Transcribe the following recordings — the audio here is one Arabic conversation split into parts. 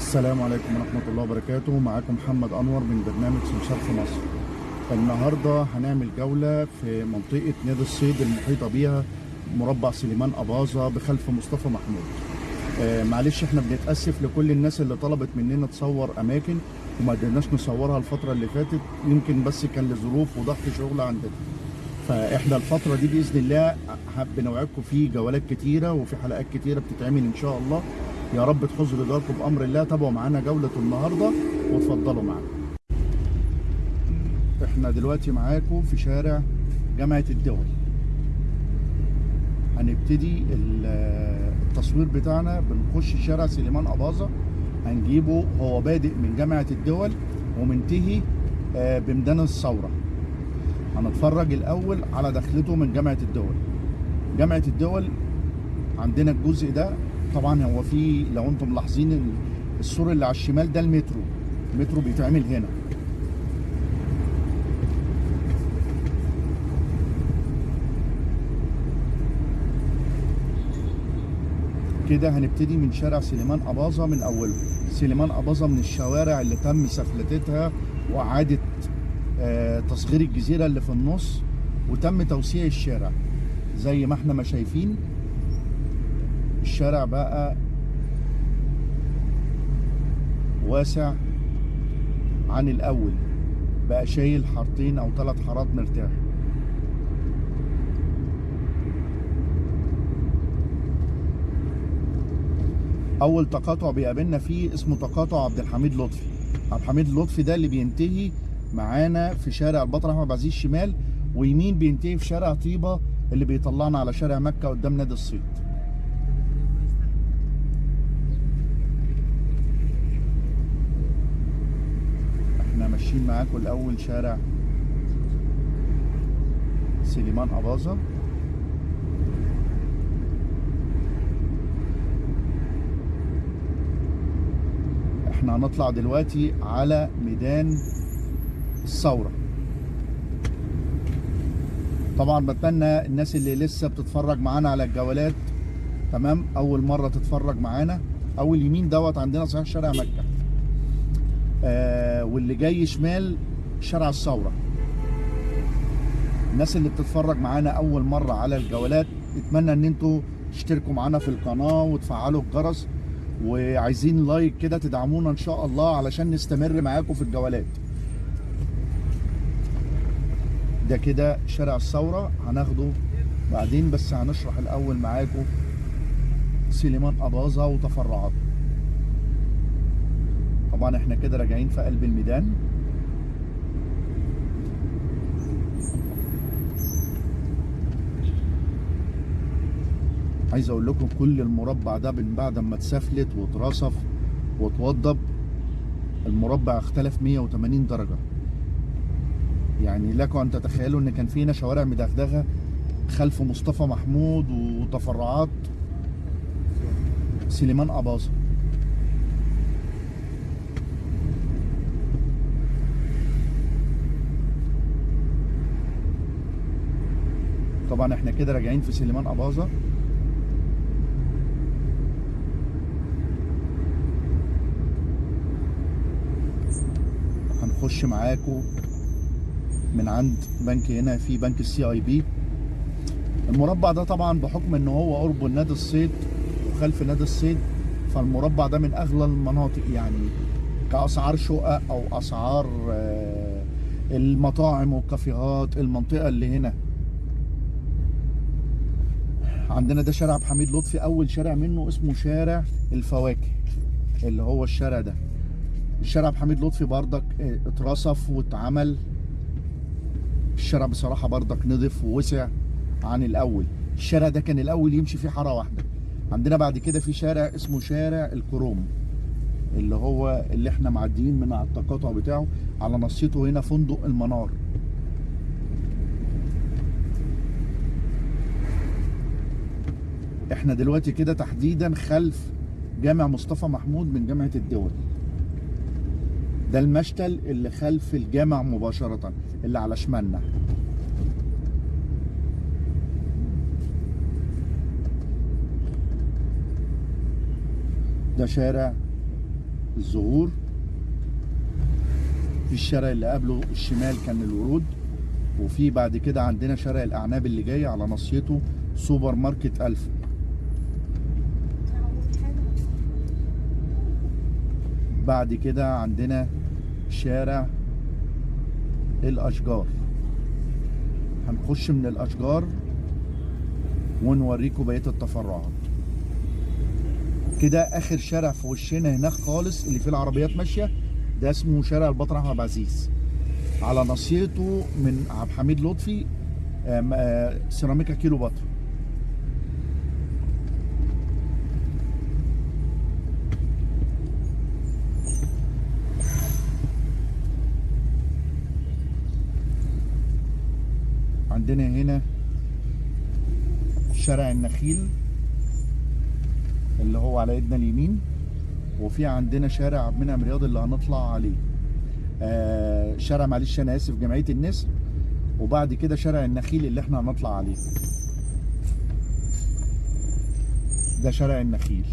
السلام عليكم ورحمة الله وبركاته. معاكم محمد أنور من برنامج سمسار في مصر. النهاردة هنعمل جولة في منطقة نادي الصيد المحيطة بيها مربع سليمان أباظة بخلف مصطفى محمود. آه معلش إحنا بنتأسف لكل الناس اللي طلبت مننا تصور أماكن وما قدرناش نصورها الفترة اللي فاتت. يمكن بس كان لظروف وضغط شغل عندنا. فإحنا الفترة دي بإذن الله حاب نوعدكم في جولات كتيرة وفي حلقات كتيرة بتتعمل إن شاء الله. يا رب تحوزوا رضاكم بأمر الله. تابعوا معانا جولة النهاردة وتفضلوا معانا إحنا دلوقتي معاكم في شارع جامعة الدول. هنبتدي ال- التصوير بتاعنا. بنخش شارع سليمان أباظة. هنجيبه. هو بادئ من جامعة الدول ومنتهي آه، بميدان الثورة. هنتفرج الأول على دخلته من جامعة الدول. جامعة الدول عندنا الجزء ده طبعا هو في لو أنتم ملاحظين ال- السور اللي على الشمال ده المترو. المترو بيتعمل هنا. كده هنبتدي من شارع سليمان أباظة من أوله. سليمان أباظة من الشوارع اللي تم سفلتتها وإعادة آه، تصغير الجزيرة اللي في النص وتم توسيع الشارع. زي ما إحنا ما شايفين الشارع بقى واسع عن الأول. بقى شايل حارتين أو ثلاث حارات مرتاح. أول تقاطع بيقابلنا فيه اسمه تقاطع عبد الحميد لطفي. عبد الحميد لطفي ده اللي بينتهي معانا في شارع البطل أحمد عبد العزيز شمال ويمين بينتهي في شارع طيبة اللي بيطلعنا على شارع مكة قدام نادي الصيد إحنا ماشيين معاكم الأول شارع سليمان أباظة. إحنا هنطلع دلوقتي على ميدان الثورة. طبعا بتمنى الناس اللي لسه بتتفرج معانا على الجولات تمام؟ أول مرة تتفرج معانا. أول يمين دوت عندنا صحيح شارع مكة. آه واللي جاي شمال شارع الثورة. الناس اللي بتتفرج معانا أول مرة على الجولات اتمنى إن أنتوا تشتركوا معانا في القناة وتفعلوا الجرس وعايزين لايك كده تدعمونا إن شاء الله علشان نستمر معاكم في الجولات. ده كده شارع الثورة هناخده بعدين بس هنشرح الأول معاكم سليمان أباظة وتفرعاته. طبعا إحنا كده راجعين في قلب الميدان. عايز أقول لكم كل المربع ده من بعد ما اتسفلت واترصف واتوضب المربع اختلف 180 درجة. يعني لكم ان تتخيلوا إن كان فينا شوارع مدغدغة خلف مصطفى محمود وتفرعات. سليمان أباظة. طبعا إحنا كده راجعين في سليمان أباظة. هنخش معاكم من عند بنك هنا في بنك السي اي بي المربع ده طبعا بحكم إن هو قرب نادي الصيد وخلف نادي الصيد فالمربع ده من أغلى المناطق يعني كأسعار شقق أو أسعار آه، المطاعم والكافيهات المنطقة اللي هنا. عندنا ده شارع عبد الحميد لطفي أول شارع منه اسمه شارع الفواكه اللي هو الشارع ده. الشارع عبد الحميد لطفي بردك آه، اترصف واتعمل. الشارع بصراحة بردك نضف ووسع عن الأول. الشارع ده كان الأول يمشي فيه حارة واحدة. عندنا بعد كده في شارع اسمه شارع الكروم اللي هو اللي إحنا معديين من على التقاطع بتاعه على نصيته هنا فندق المنار. إحنا دلوقتي كده تحديدا خلف جامع مصطفى محمود من جامعة الدول. ده المشتل اللي خلف الجامع مباشرة اللي على شمالنا. ده شارع الزهور. في الشارع اللي قبله الشمال كان الورود وفي بعد كده عندنا شارع الأعناب اللي جاي على ناصيته سوبر ماركت ألف. بعد كده عندنا شارع الأشجار. هنخش من الأشجار ونوريكم بقية التفرعات. كده آخر شارع في وشنا هناك خالص اللي فيه العربيات ماشية ده اسمه شارع البطل أحمد عبد العزيز. على ناصيته من عبد الحميد لطفي آه، سيراميكا كيلو بطر. عندنا هنا شارع النخيل اللي هو على ايدنا اليمين وفي عندنا شارع عبد المنعم رياض اللي هنطلع عليه. آه شارع معلش أنا آسف جمعية النسر وبعد كده شارع النخيل اللي إحنا هنطلع عليه. ده شارع النخيل.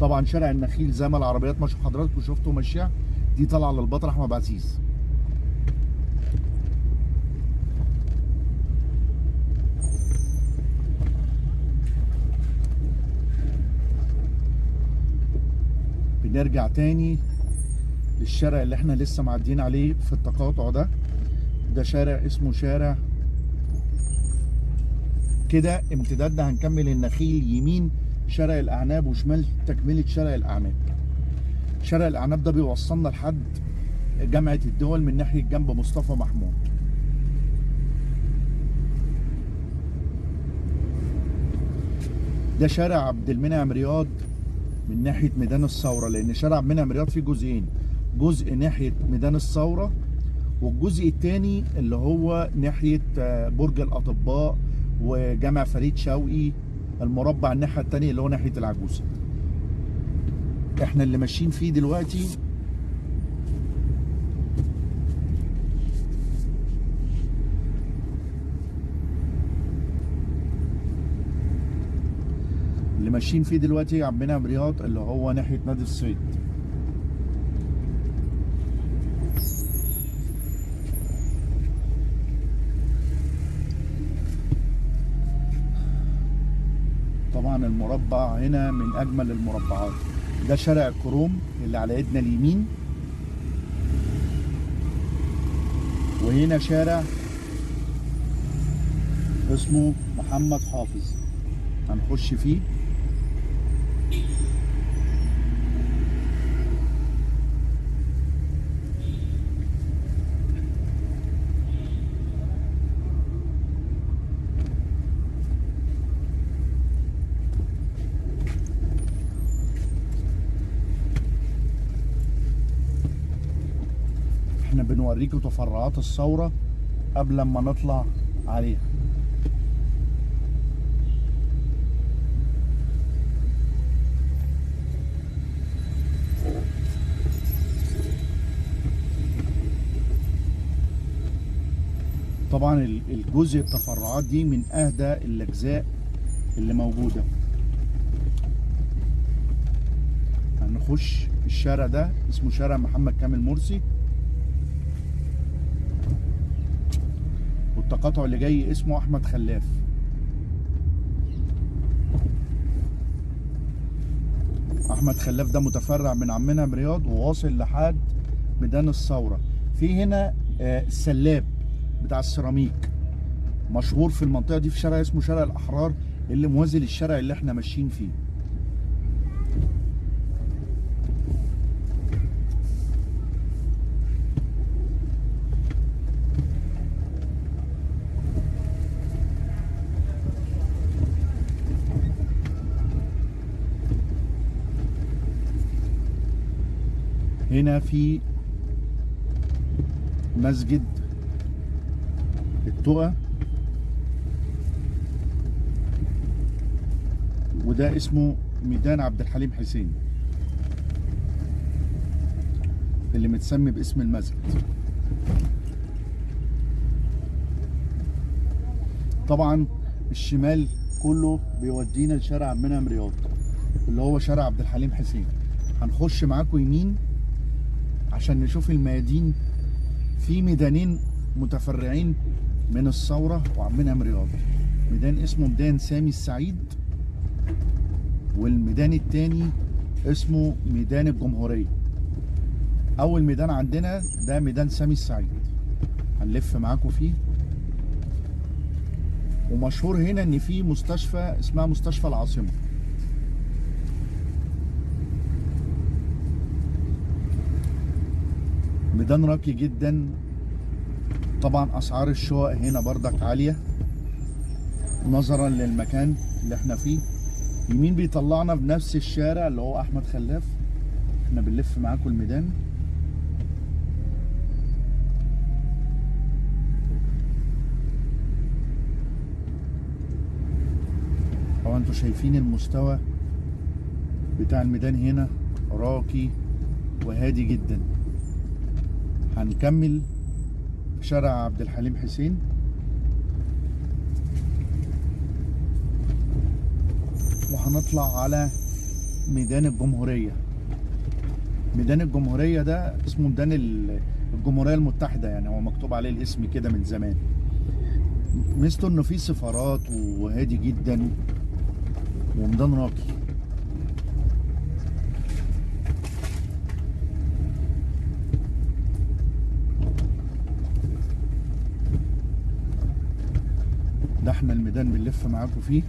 طبعا شارع النخيل زي ما العربيات ماشيه حضراتكم شفتوا ماشيه دي طالعة للبطل أحمد عبد بنرجع تاني للشارع اللي إحنا لسه معديين عليه في التقاطع ده. ده شارع اسمه شارع كده. امتدادنا هنكمل النخيل يمين شارع الأعناب وشمال تكملة شارع الأعناب. شارع الأعناب ده بيوصلنا لحد جامعة الدول من ناحية جنب مصطفى محمود. ده شارع عبد المنعم رياض. من ناحية ميدان الثورة لأن شارع عبد المنعم رياض فيه جزئين. جزء ناحية ميدان الثورة والجزء الثاني اللي هو ناحية آه، برج الأطباء وجامع فريد شوقي المربع الناحية الثانية اللي هو ناحية العجوزة. إحنا اللي ماشيين فيه دلوقتي اللي ماشيين فيه دلوقتي عم منعم رياض اللي هو ناحية نادي الصيد طبعا المربع هنا من أجمل المربعات. ده شارع الكروم اللي على ايدنا اليمين. وهنا شارع اسمه محمد حافظ. هنخش فيه. إحنا بنوريكم تفرعات الثورة قبل ما نطلع عليها. طبعا ال- الجزء التفرعات دي من أهدى الأجزاء اللي موجودة. هنخش الشارع ده اسمه شارع محمد كامل مرسي. والتقاطع اللي جاي اسمه أحمد خلاف. أحمد خلاف ده متفرع من عمنا برياض وواصل لحد ميدان الثورة. في هنا آه، السلاب بتاع السيراميك مشهور في المنطقة دي في شارع اسمه شارع الأحرار اللي موازي للشارع اللي إحنا ماشيين فيه. هنا في مسجد التقى وده اسمه ميدان عبد الحليم حسين. اللي متسمي باسم المسجد. طبعا الشمال كله بيودينا لشارع المنعم رياض اللي هو شارع عبد الحليم حسين. هنخش معاكم يمين عشان نشوف الميادين. في ميدانين متفرعين من الثورة وعاملين أم رياض ميدان اسمه ميدان سامي السعيد والميدان التاني اسمه ميدان الجمهورية. أول ميدان عندنا ده ميدان سامي السعيد. هنلف معاكم فيه. ومشهور هنا إن في مستشفى اسمها مستشفى العاصمة. ميدان راقي جدا. طبعا أسعار الشقق هنا بردك عالية نظرا للمكان اللي إحنا فيه. يمين بيطلعنا بنفس الشارع اللي هو أحمد خلاف. إحنا بنلف معاكم الميدان. طبعا أنتوا شايفين المستوى بتاع الميدان هنا؟ راقي وهادي جدا. هنكمل شارع عبد الحليم حسين. وهنطلع على ميدان الجمهورية. ميدان الجمهورية ده اسمه ميدان ال- الجمهورية المتحدة يعني هو مكتوب عليه الاسم كده من زمان. ميزته إنه فيه سفارات وهادي جدا وميدان راقي. ده إحنا الميدان بنلف معاكم فيه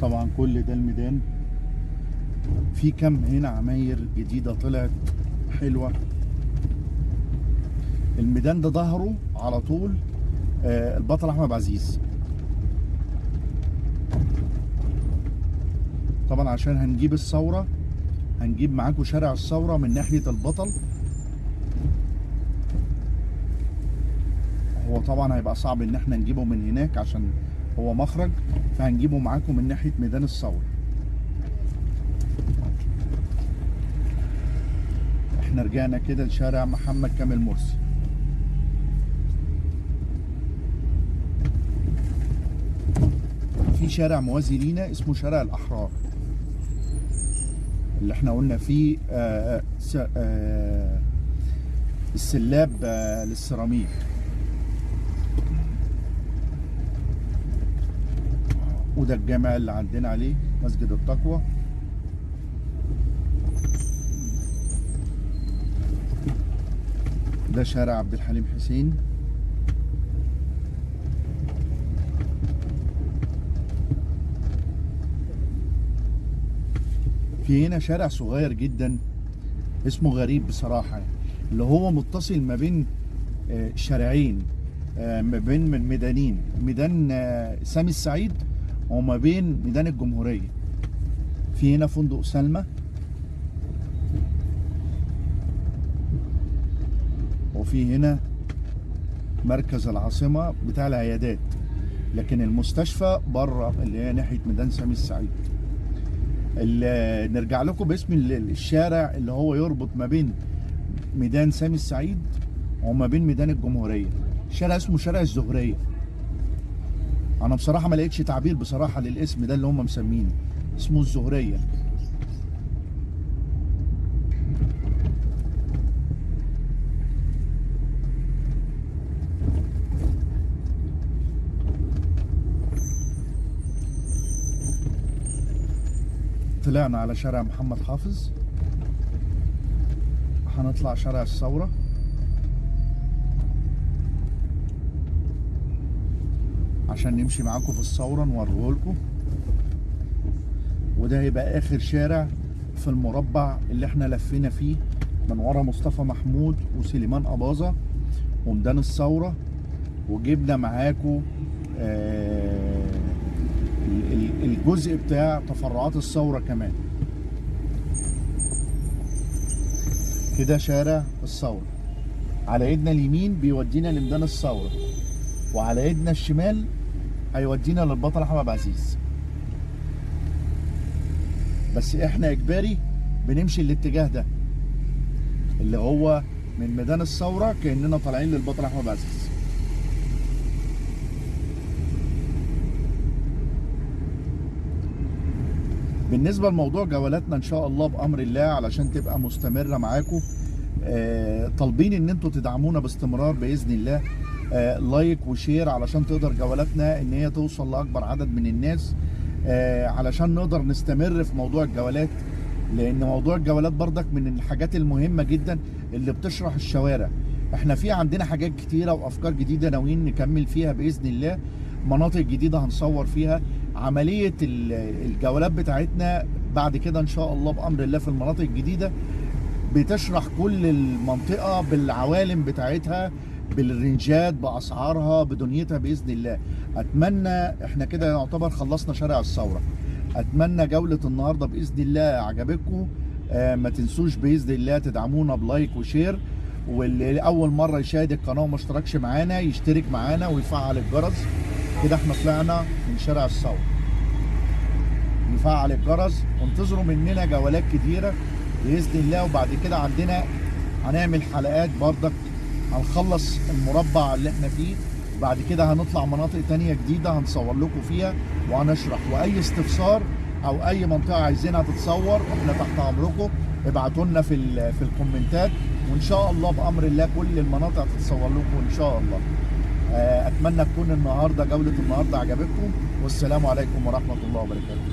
طبعا كل ده الميدان في كم هنا عماير جديدة طلعت حلوة. الميدان ده ظهره على طول آه، البطل أحمد عزيز طبعا عشان هنجيب الثورة هنجيب معاكم شارع الثورة من ناحية البطل. هو طبعا هيبقى صعب إن إحنا نجيبه من هناك عشان هو مخرج فهنجيبه معاكم من ناحية ميدان الثورة. إحنا رجعنا كده لشارع محمد كامل مرسي. في شارع موازي لينا اسمه شارع الأحرار. اللي إحنا قلنا فيه آه س- آه السلاب آه للسيراميك. وده الجامع اللي عندنا عليه مسجد التقوى. ده شارع عبد الحليم حسين في هنا شارع صغير جدا اسمه غريب بصراحة. اللي هو متصل ما بين آه، شارعين آه، ما بين ميدانين ميدان آه، سامي السعيد وما بين ميدان الجمهورية في هنا فندق سلمى وفي هنا مركز العاصمة بتاع العيادات لكن المستشفى بره اللي هي ناحية ميدان سامي السعيد. ال- نرجع لكم باسم ال- الشارع اللي هو يربط ما بين ميدان سامي السعيد وما بين ميدان الجمهورية. شارع اسمه شارع الزهرية. أنا بصراحة ما لقيتش تعبير بصراحة للاسم ده اللي هم مسمينه. اسمه الزهرية. طلعنا على شارع محمد حافظ. هنطلع شارع الثورة. عشان نمشي معاكم في الثورة نوريه لكم وده هيبقى آخر شارع في المربع اللي إحنا لفينا فيه من ورا مصطفى محمود وسليمان أباظة وميدان الثورة. وجبنا معاكم آه الجزء بتاع تفرعات الثورة كمان. كده شارع الثورة. على ايدنا اليمين بيودينا لميدان الثورة. وعلى ايدنا الشمال هيودينا للبطل أحمد العزيز. بس إحنا إجباري بنمشي الاتجاه ده اللي هو من ميدان الثورة كأننا طالعين للبطل أحمد عبد بالنسبة لموضوع جولاتنا إن شاء الله بأمر الله علشان تبقى مستمرة معاكم آه، طالبين إن أنتوا تدعمونا باستمرار بإذن الله آه، like و share علشان تقدر جولاتنا إن هي توصل لأكبر عدد من الناس آه، علشان نقدر نستمر في موضوع الجولات لأن موضوع الجولات بردك من الحاجات المهمة جدا اللي بتشرح الشوارع. إحنا في عندنا حاجات كتيرة وأفكار جديدة ناويين نكمل فيها بإذن الله مناطق جديدة هنصور فيها عملية ال- الجولات بتاعتنا بعد كده إن شاء الله بأمر الله في المناطق الجديدة بتشرح كل المنطقة بالعوالم بتاعتها بالرنجات بأسعارها بدنيتها بإذن الله. أتمنى إحنا كده يعتبر خلصنا شارع الثورة. أتمنى جولة النهارده بإذن الله عجبتكم آه ما تنسوش بإذن الله تدعمونا ب like و share. واللي اول مرة يشاهد القناة وما اشتركش معانا يشترك معانا ويفعل الجرس. كده إحنا طلعنا من شارع الثوره يفعل الجرس وانتظروا مننا جولات كتيرة بإذن الله وبعد كده عندنا هنعمل حلقات بردك هنخلص المربع اللي إحنا فيه بعد كده هنطلع مناطق تانية جديدة هنصور لكم فيها وهنشرح. وأي استفسار أو أي منطقة عايزينها تتصور إحنا تحت أمركم. ابعتوا لنا في في الكومنتات وإن شاء الله بأمر الله كل المناطق هتتصور لكم إن شاء الله. آه، أتمنى تكون النهاردة جولة النهاردة عجبتكم والسلام عليكم ورحمة الله وبركاته.